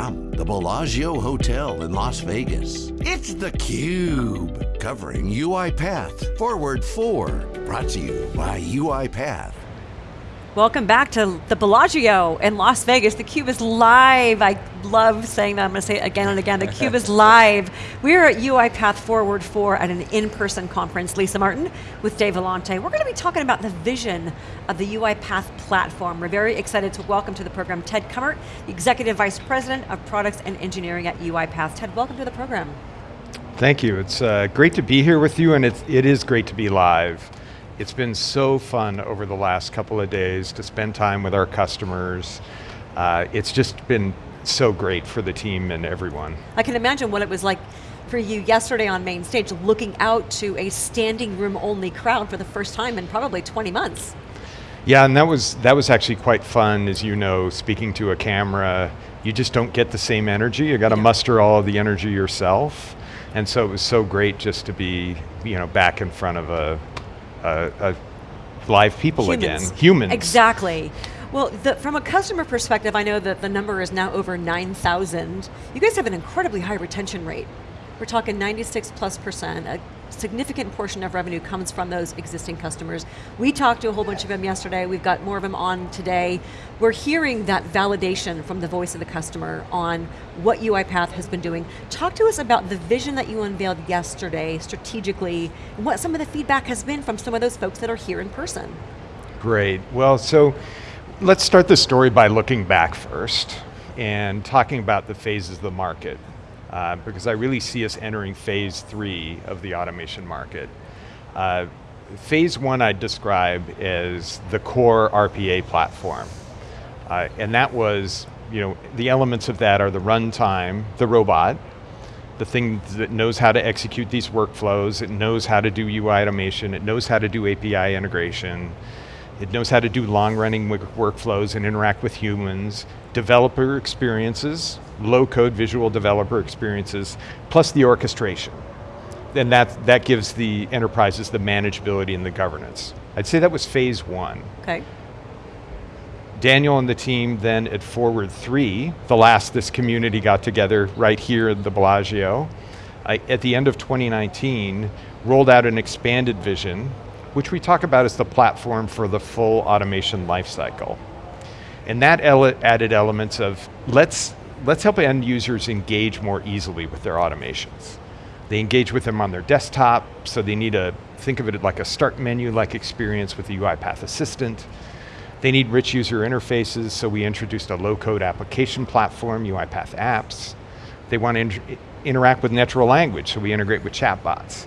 from the Bellagio Hotel in Las Vegas, it's theCUBE, covering UiPath Forward 4, brought to you by UiPath. Welcome back to the Bellagio in Las Vegas. The Cube is live. I love saying that, I'm going to say it again and again. The Cube is live. We're at UiPath Forward 4 at an in-person conference. Lisa Martin with Dave Vellante. We're going to be talking about the vision of the UiPath platform. We're very excited to welcome to the program Ted Cummert, the Executive Vice President of Products and Engineering at UiPath. Ted, welcome to the program. Thank you, it's uh, great to be here with you and it's, it is great to be live. It's been so fun over the last couple of days to spend time with our customers. Uh, it's just been so great for the team and everyone. I can imagine what it was like for you yesterday on main stage, looking out to a standing room only crowd for the first time in probably 20 months. Yeah, and that was, that was actually quite fun, as you know, speaking to a camera. You just don't get the same energy, you got to yeah. muster all of the energy yourself. And so it was so great just to be you know, back in front of a, uh, uh, live people Humans. again. Humans. Exactly. Well, the, from a customer perspective, I know that the number is now over 9,000. You guys have an incredibly high retention rate. We're talking 96 plus percent. A significant portion of revenue comes from those existing customers. We talked to a whole bunch of them yesterday. We've got more of them on today. We're hearing that validation from the voice of the customer on what UiPath has been doing. Talk to us about the vision that you unveiled yesterday strategically, what some of the feedback has been from some of those folks that are here in person. Great, well, so let's start the story by looking back first and talking about the phases of the market uh, because I really see us entering phase three of the automation market. Uh, phase one I'd describe as the core RPA platform. Uh, and that was, you know, the elements of that are the runtime, the robot, the thing that knows how to execute these workflows, it knows how to do UI automation, it knows how to do API integration, it knows how to do long running workflows and interact with humans, developer experiences, low code visual developer experiences, plus the orchestration. And that, that gives the enterprises the manageability and the governance. I'd say that was phase one. Okay. Daniel and the team then at Forward 3, the last this community got together right here at the Bellagio, at the end of 2019, rolled out an expanded vision, which we talk about as the platform for the full automation lifecycle. And that ele added elements of, let's, let's help end users engage more easily with their automations. They engage with them on their desktop, so they need to think of it like a start menu-like experience with the UiPath Assistant. They need rich user interfaces, so we introduced a low-code application platform, UiPath Apps. They want to inter interact with natural language, so we integrate with chatbots.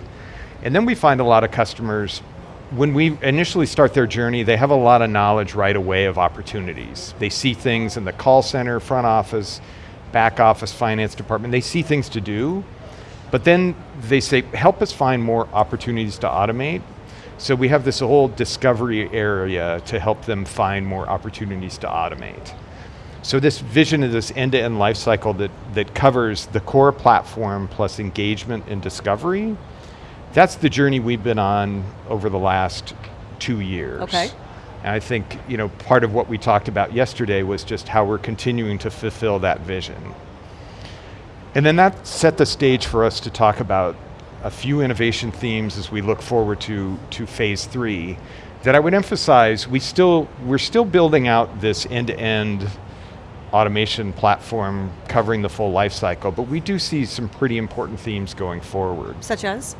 And then we find a lot of customers when we initially start their journey, they have a lot of knowledge right away of opportunities. They see things in the call center, front office, back office, finance department. They see things to do, but then they say, help us find more opportunities to automate. So we have this whole discovery area to help them find more opportunities to automate. So this vision of this end-to-end -end life cycle that, that covers the core platform plus engagement and discovery, that's the journey we've been on over the last two years. Okay. And I think you know, part of what we talked about yesterday was just how we're continuing to fulfill that vision. And then that set the stage for us to talk about a few innovation themes as we look forward to, to phase three that I would emphasize, we still, we're still building out this end-to-end -end automation platform covering the full life cycle, but we do see some pretty important themes going forward. Such as?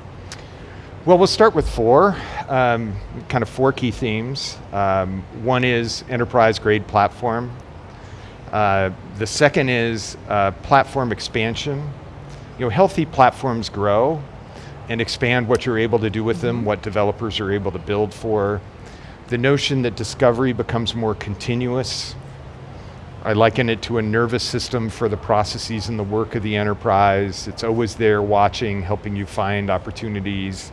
Well, we'll start with four, um, kind of four key themes. Um, one is enterprise grade platform. Uh, the second is uh, platform expansion. You know, healthy platforms grow and expand what you're able to do with them, what developers are able to build for. The notion that discovery becomes more continuous. I liken it to a nervous system for the processes and the work of the enterprise. It's always there watching, helping you find opportunities.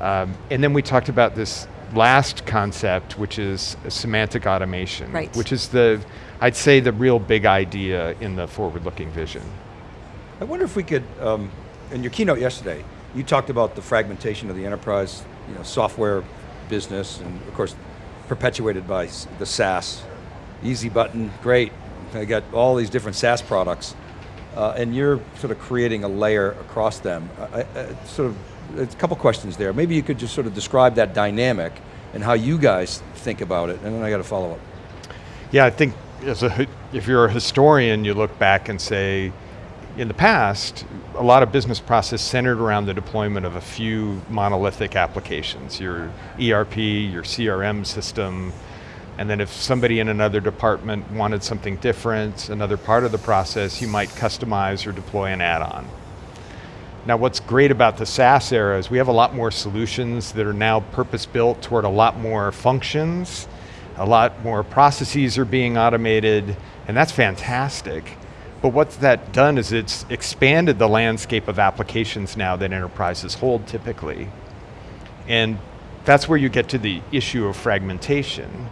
Um, and then we talked about this last concept, which is semantic automation, right. which is the, I'd say the real big idea in the forward-looking vision. I wonder if we could, um, in your keynote yesterday, you talked about the fragmentation of the enterprise, you know, software business, and of course, perpetuated by the SaaS. Easy button, great, I got all these different SaaS products, uh, and you're sort of creating a layer across them. I, I, sort of, a couple questions there. Maybe you could just sort of describe that dynamic and how you guys think about it, and then I got a follow up. Yeah, I think as a, if you're a historian, you look back and say, in the past, a lot of business process centered around the deployment of a few monolithic applications, your ERP, your CRM system, and then if somebody in another department wanted something different, another part of the process, you might customize or deploy an add-on. Now what's great about the SaaS era is we have a lot more solutions that are now purpose-built toward a lot more functions, a lot more processes are being automated, and that's fantastic. But what's that done is it's expanded the landscape of applications now that enterprises hold typically. And that's where you get to the issue of fragmentation.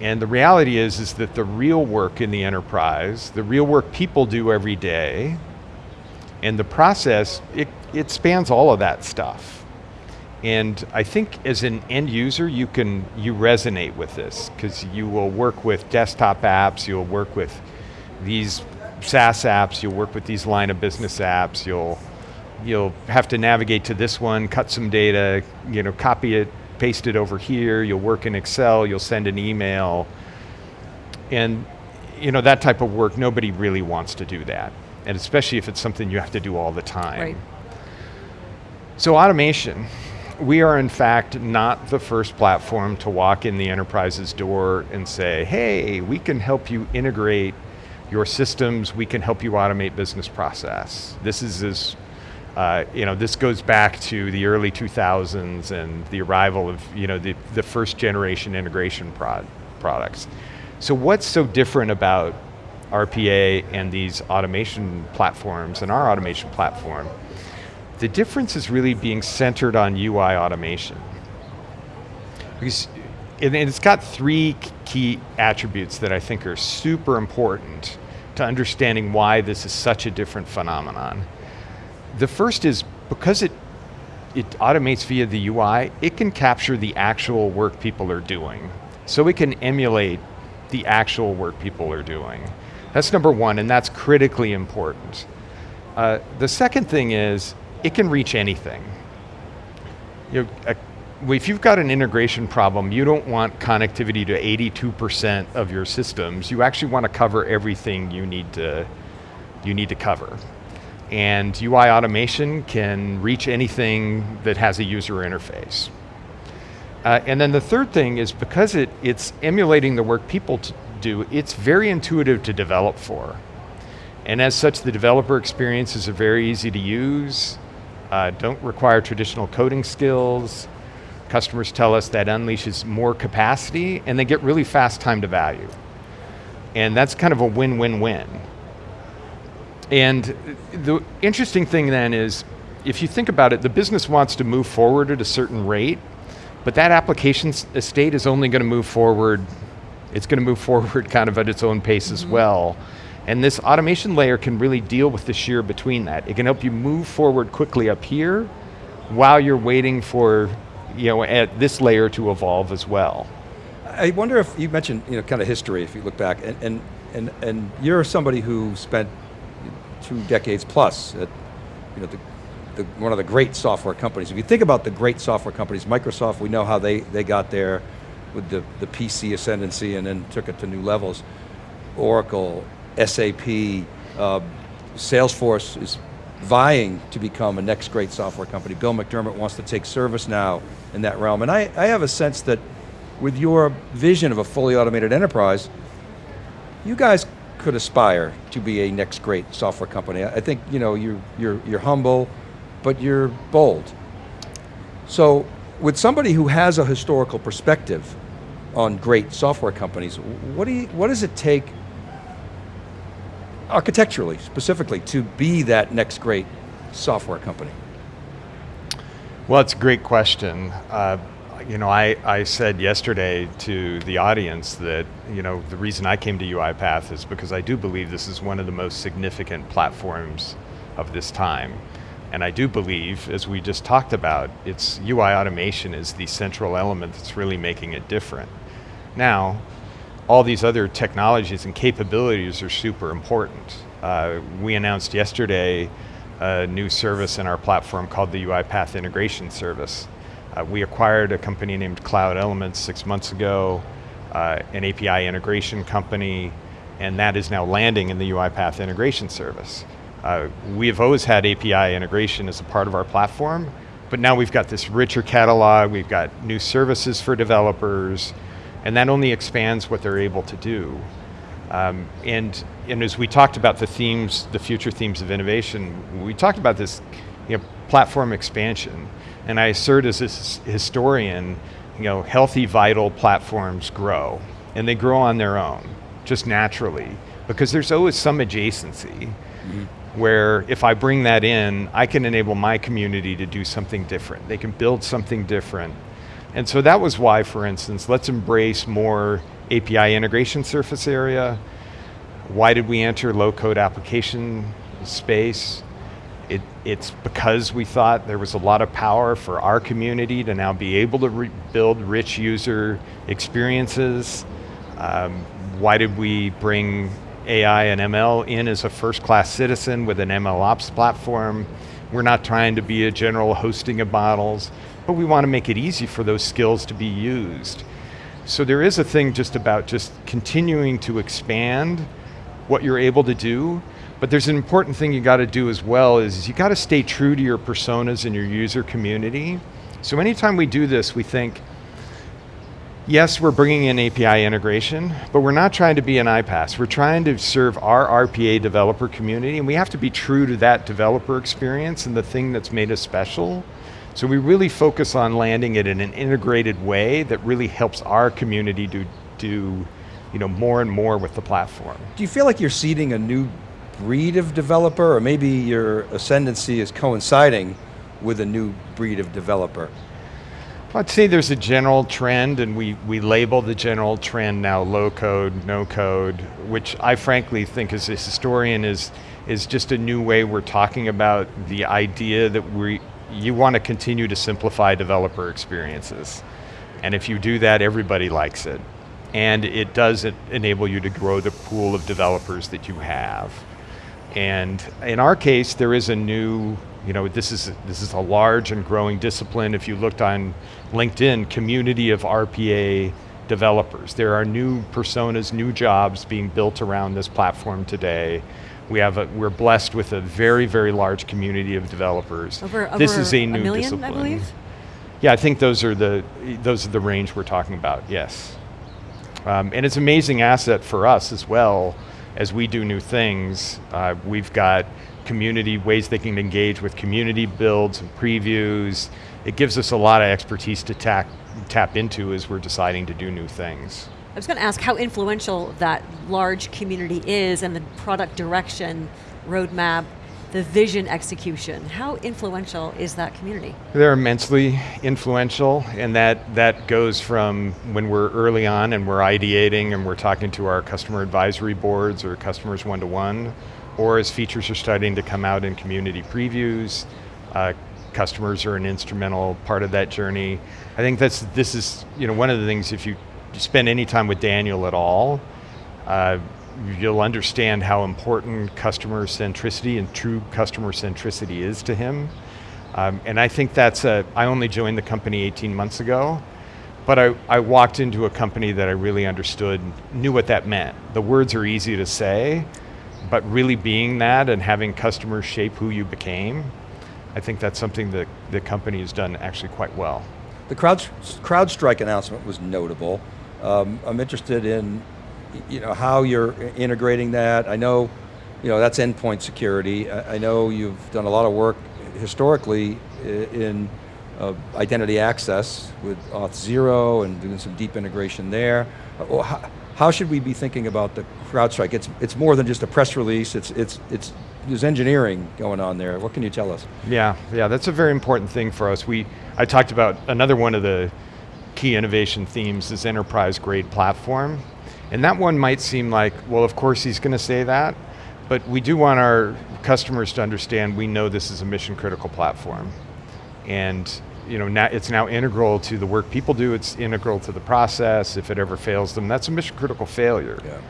And the reality is, is that the real work in the enterprise, the real work people do every day, and the process, it, it spans all of that stuff. And I think as an end user, you can, you resonate with this, because you will work with desktop apps, you'll work with these SaaS apps, you'll work with these line of business apps, you'll, you'll have to navigate to this one, cut some data, you know, copy it, paste it over here, you'll work in Excel, you'll send an email. And you know, that type of work, nobody really wants to do that. And especially if it's something you have to do all the time. Right. So automation, we are in fact not the first platform to walk in the enterprise's door and say, hey, we can help you integrate your systems, we can help you automate business process. This is as uh, you know, this goes back to the early 2000s and the arrival of you know, the, the first generation integration prod, products. So what's so different about RPA and these automation platforms and our automation platform? The difference is really being centered on UI automation. Because and it's got three key attributes that I think are super important to understanding why this is such a different phenomenon. The first is because it, it automates via the UI, it can capture the actual work people are doing. So it can emulate the actual work people are doing. That's number one, and that's critically important. Uh, the second thing is, it can reach anything. You know, a, if you've got an integration problem, you don't want connectivity to 82% of your systems. You actually want to cover everything you need to, you need to cover. And UI automation can reach anything that has a user interface. Uh, and then the third thing is because it, it's emulating the work people do, it's very intuitive to develop for. And as such, the developer experiences are very easy to use, uh, don't require traditional coding skills. Customers tell us that unleashes more capacity and they get really fast time to value. And that's kind of a win-win-win. And the interesting thing then is, if you think about it, the business wants to move forward at a certain rate, but that application estate is only going to move forward, it's going to move forward kind of at its own pace as mm-hmm. well. And this automation layer can really deal with the shear between that. It can help you move forward quickly up here while you're waiting for you know, at this layer to evolve as well. I wonder if, you mentioned you know, kind of history, if you look back, and, and, and, and you're somebody who spent two decades plus at you know, the, the, one of the great software companies. If you think about the great software companies, Microsoft, we know how they, they got there with the, the PC ascendancy and then took it to new levels. Oracle, SAP, uh, Salesforce is vying to become a next great software company. Bill McDermott wants to take ServiceNow in that realm. And I, I have a sense that with your vision of a fully automated enterprise, you guys could aspire to be a next great software company. I think you know, you're, you're, you're humble, but you're bold. So with somebody who has a historical perspective on great software companies, what, do you, what does it take architecturally, specifically, to be that next great software company? Well, it's a great question. Uh, you know, I, I said yesterday to the audience that, you know, the reason I came to UiPath is because I do believe this is one of the most significant platforms of this time. And I do believe, as we just talked about, it's UI automation is the central element that's really making it different. Now, all these other technologies and capabilities are super important. Uh, we announced yesterday a new service in our platform called the UiPath Integration Service. Uh, we acquired a company named Cloud Elements six months ago, uh, an API integration company, and that is now landing in the UiPath Integration Service. Uh, we have always had API integration as a part of our platform, but now we've got this richer catalog, we've got new services for developers, and that only expands what they're able to do. Um, and, and as we talked about the themes, the future themes of innovation, we talked about this you know, platform expansion. And I assert as a historian, you know, healthy, vital platforms grow. And they grow on their own, just naturally, because there's always some adjacency. Mm -hmm where if I bring that in, I can enable my community to do something different. They can build something different. And so that was why, for instance, let's embrace more API integration surface area. Why did we enter low code application space? It, it's because we thought there was a lot of power for our community to now be able to build rich user experiences. Um, why did we bring AI and ML in as a first class citizen with an ML ops platform? We're not trying to be a general hosting of models, but we want to make it easy for those skills to be used. So there is a thing just about just continuing to expand what you're able to do, but there's an important thing you got to do as well is you got to stay true to your personas and your user community. So anytime we do this, we think, yes, we're bringing in API integration, but we're not trying to be an iPaaS. We're trying to serve our RPA developer community, and we have to be true to that developer experience and the thing that's made us special. So we really focus on landing it in an integrated way that really helps our community do, do you know, more and more with the platform. Do you feel like you're seeding a new breed of developer, or maybe your ascendancy is coinciding with a new breed of developer? I'd say there's a general trend, and we, we label the general trend now low code, no code, which I frankly think as a historian is, is just a new way we're talking about the idea that we, you want to continue to simplify developer experiences. And if you do that, everybody likes it. And it does enable you to grow the pool of developers that you have. And in our case, there is a new you know, this is, this is a large and growing discipline. If you looked on LinkedIn, community of RPA developers. There are new personas, new jobs being built around this platform today. We have a, we're blessed with a very, very large community of developers. Over, over this is a new a million, discipline. I believe? Yeah, I think those are the those are the range we're talking about. Yes, um, and it's an amazing asset for us as well as we do new things. Uh, we've got community, ways they can engage with community builds and previews. It gives us a lot of expertise to tap, tap into as we're deciding to do new things. I was going to ask how influential that large community is and the product direction, roadmap, the vision execution. How influential is that community? They're immensely influential, and that, that goes from when we're early on and we're ideating and we're talking to our customer advisory boards or customers one-to-one, -one, or as features are starting to come out in community previews, uh, customers are an instrumental part of that journey. I think that's, this is you know, one of the things, if you spend any time with Daniel at all, uh, you'll understand how important customer centricity and true customer centricity is to him. Um, and I think that's a, I only joined the company 18 months ago, but I, I walked into a company that I really understood, knew what that meant. The words are easy to say, but really being that and having customers shape who you became, I think that's something that the company has done actually quite well. The Crowd, CrowdStrike announcement was notable. Um, I'm interested in you know, how you're integrating that. I know you know, that's endpoint security. I, I know you've done a lot of work historically in uh, identity access with Auth0 and doing some deep integration there. Uh, how, how should we be thinking about the CrowdStrike? It's, it's more than just a press release, it's, it's, it's, there's engineering going on there. What can you tell us? Yeah, yeah, that's a very important thing for us. We, I talked about another one of the key innovation themes is enterprise grade platform. And that one might seem like, well, of course he's going to say that, but we do want our customers to understand we know this is a mission critical platform. And you know, now, it's now integral to the work people do, it's integral to the process. If it ever fails them, that's a mission critical failure. Yeah.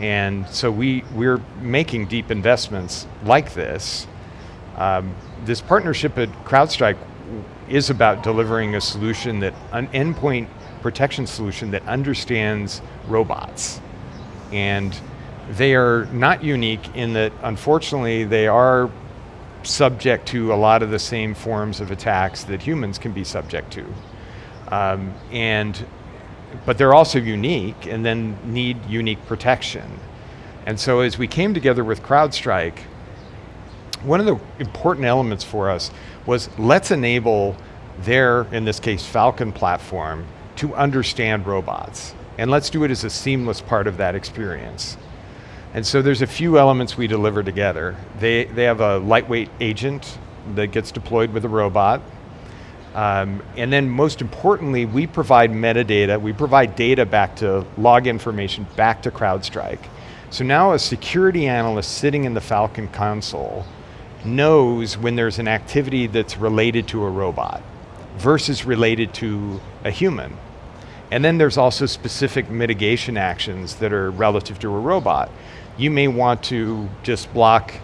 And so we, we're making deep investments like this. Um, this partnership at CrowdStrike is about delivering a solution that, an endpoint protection solution that understands robots. And they are not unique in that, unfortunately, they are subject to a lot of the same forms of attacks that humans can be subject to. Um, and, but they're also unique and then need unique protection. And so as we came together with CrowdStrike, one of the important elements for us was let's enable their, in this case, Falcon platform to understand robots. And let's do it as a seamless part of that experience. And so there's a few elements we deliver together. They, they have a lightweight agent that gets deployed with a robot. Um, and then most importantly, we provide metadata, we provide data back to log information back to CrowdStrike. So now a security analyst sitting in the Falcon console knows when there's an activity that's related to a robot versus related to a human. And then there's also specific mitigation actions that are relative to a robot. You may want to just block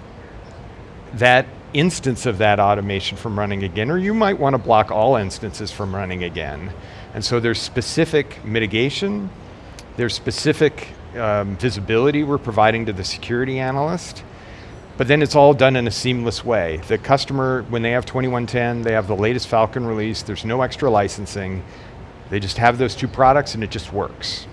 that instance of that automation from running again, or you might want to block all instances from running again. And so there's specific mitigation, there's specific um, visibility we're providing to the security analyst, but then it's all done in a seamless way. The customer, when they have 2110, they have the latest Falcon release, there's no extra licensing, they just have those two products and it just works.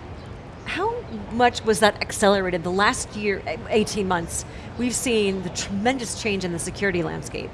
Much was that accelerated? The last year, 18 months, we've seen the tremendous change in the security landscape.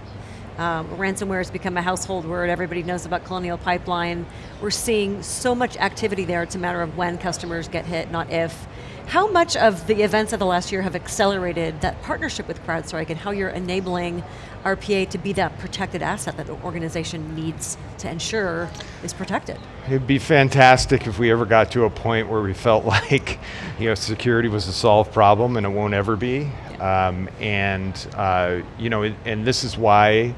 Um, ransomware has become a household word, everybody knows about Colonial Pipeline. We're seeing so much activity there, it's a matter of when customers get hit, not if. How much of the events of the last year have accelerated that partnership with CrowdStrike and how you're enabling RPA to be that protected asset that the organization needs to ensure is protected? It'd be fantastic if we ever got to a point where we felt like you know, security was a solved problem and it won't ever be. Um, and uh, you know, and this is why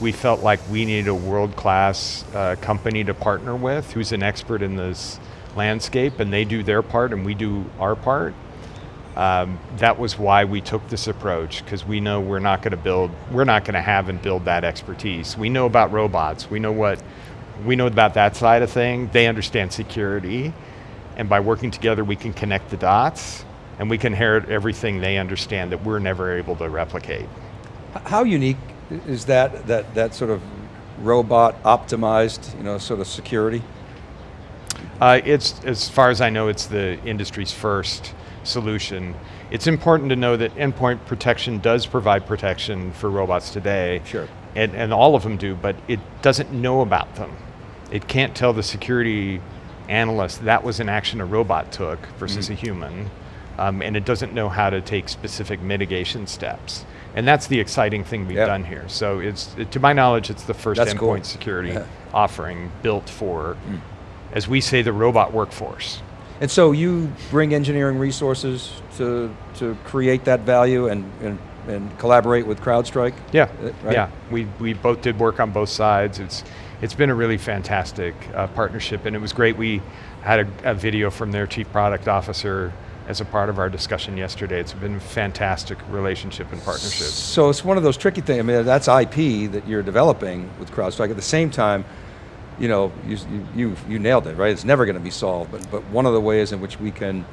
we felt like we needed a world-class uh, company to partner with who's an expert in this landscape and they do their part and we do our part. Um, that was why we took this approach because we know we're not going to build, we're not going to have and build that expertise. We know about robots, we know what, we know about that side of thing, they understand security, and by working together we can connect the dots and we can inherit everything they understand that we're never able to replicate. How unique is that, that, that sort of robot optimized, you know, sort of security? Uh, it's, as far as I know, it's the industry's first solution. It's important to know that endpoint protection does provide protection for robots today. Sure. And, and all of them do, but it doesn't know about them. It can't tell the security analyst that was an action a robot took versus mm. a human. Um, and it doesn't know how to take specific mitigation steps. And that's the exciting thing we've yep. done here. So it's, it, to my knowledge, it's the first that's endpoint cool. security yeah. offering built for mm as we say, the robot workforce. And so you bring engineering resources to, to create that value and, and, and collaborate with CrowdStrike? Yeah, uh, right? yeah. We, we both did work on both sides. It's, it's been a really fantastic uh, partnership and it was great. We had a, a, video from their chief product officer as a part of our discussion yesterday. It's been a fantastic relationship and partnership. So it's one of those tricky things, I mean, that's IP that you're developing with CrowdStrike. At the same time, you know, you, you, you nailed it, right? It's never going to be solved, but, but one of the ways in which we can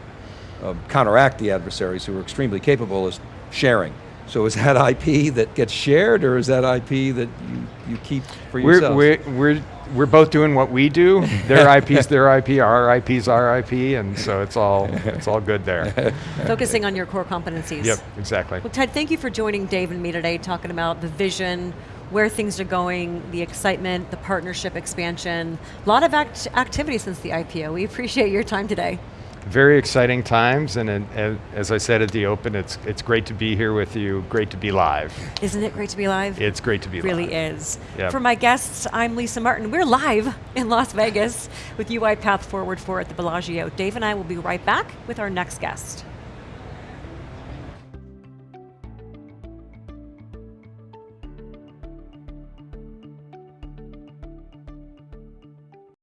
uh, counteract the adversaries who are extremely capable is sharing. So is that IP that gets shared, or is that IP that you, you keep for yourself? We're, we're, we're, we're both doing what we do. Their IP's their IP, our IP's our IP, and so it's all, it's all good there. Focusing on your core competencies. Yep, exactly. Well, Ted, thank you for joining Dave and me today, talking about the vision, where things are going, the excitement, the partnership expansion. A lot of act activity since the IPO. We appreciate your time today. Very exciting times, and, and, as I said at the open, it's it's great to be here with you. Great to be live. Isn't it great to be live? It's great to be really live. Really is. Yep. For my guests, I'm Lisa Martin. We're live in Las Vegas with UiPath Forward 4 at the Bellagio. Dave and I will be right back with our next guest.